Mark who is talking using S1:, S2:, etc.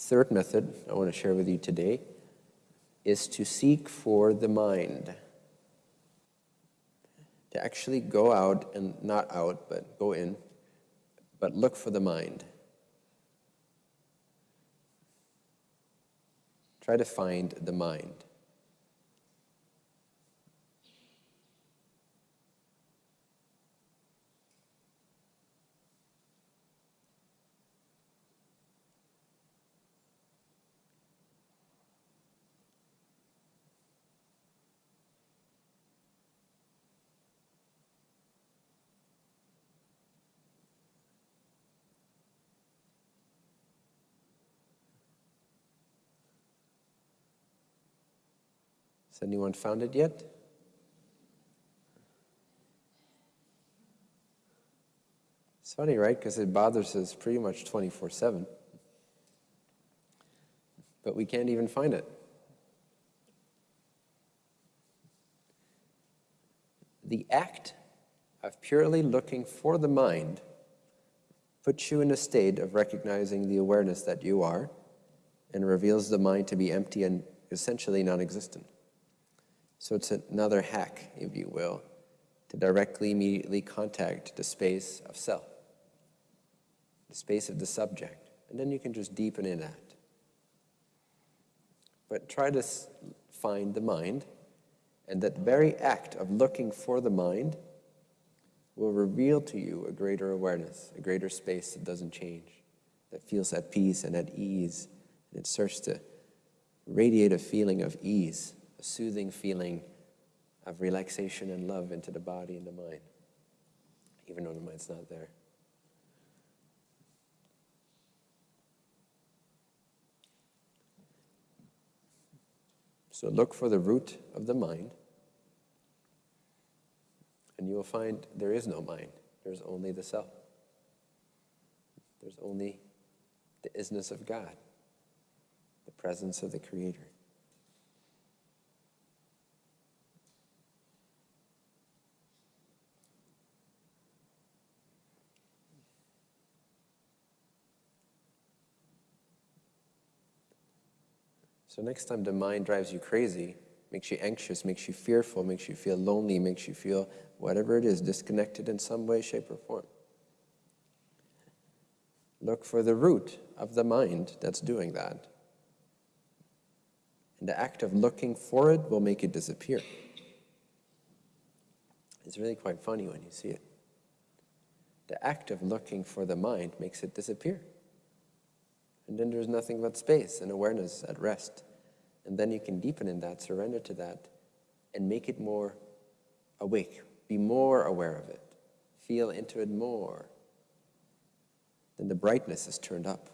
S1: Third method I want to share with you today is to seek for the mind. To actually go out and not out, but go in, but look for the mind. Try to find the mind. Has anyone found it yet? It's funny, right? Because it bothers us pretty much 24 7. But we can't even find it. The act of purely looking for the mind puts you in a state of recognizing the awareness that you are and reveals the mind to be empty and essentially non existent. So it's another hack, if you will, to directly, immediately contact the space of self, the space of the subject. And then you can just deepen in that. But try to find the mind, and that very act of looking for the mind will reveal to you a greater awareness, a greater space that doesn't change, that feels at peace and at ease. And it starts to radiate a feeling of ease a soothing feeling of relaxation and love into the body and the mind, even though the mind's not there. So look for the root of the mind, and you will find there is no mind. There's only the self. There's only the isness of God, the presence of the Creator. So next time the mind drives you crazy, makes you anxious, makes you fearful, makes you feel lonely, makes you feel whatever it is, disconnected in some way, shape, or form. Look for the root of the mind that's doing that. And the act of looking for it will make it disappear. It's really quite funny when you see it. The act of looking for the mind makes it disappear. And then there's nothing but space and awareness at rest. And then you can deepen in that, surrender to that, and make it more awake. Be more aware of it. Feel into it more. Then the brightness is turned up.